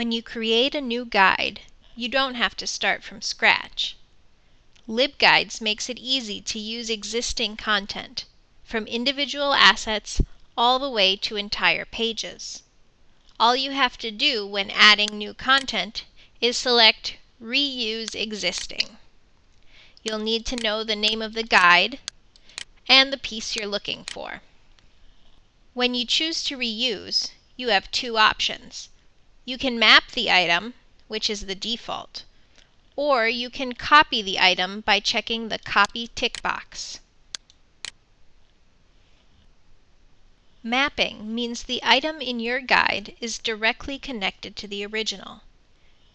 When you create a new guide, you don't have to start from scratch. LibGuides makes it easy to use existing content, from individual assets all the way to entire pages. All you have to do when adding new content is select Reuse Existing. You'll need to know the name of the guide and the piece you're looking for. When you choose to reuse, you have two options. You can map the item, which is the default, or you can copy the item by checking the Copy tick box. Mapping means the item in your guide is directly connected to the original.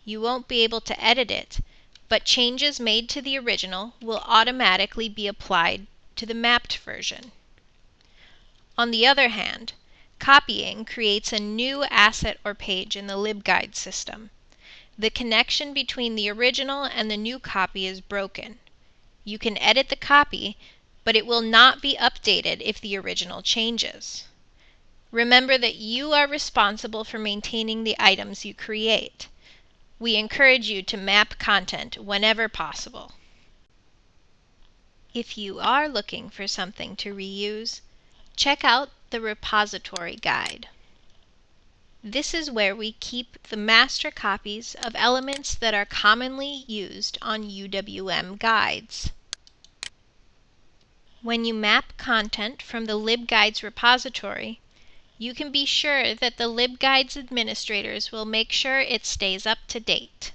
You won't be able to edit it, but changes made to the original will automatically be applied to the mapped version. On the other hand, Copying creates a new asset or page in the LibGuide system. The connection between the original and the new copy is broken. You can edit the copy, but it will not be updated if the original changes. Remember that you are responsible for maintaining the items you create. We encourage you to map content whenever possible. If you are looking for something to reuse, check out the repository guide. This is where we keep the master copies of elements that are commonly used on UWM guides. When you map content from the LibGuides repository, you can be sure that the LibGuides administrators will make sure it stays up to date.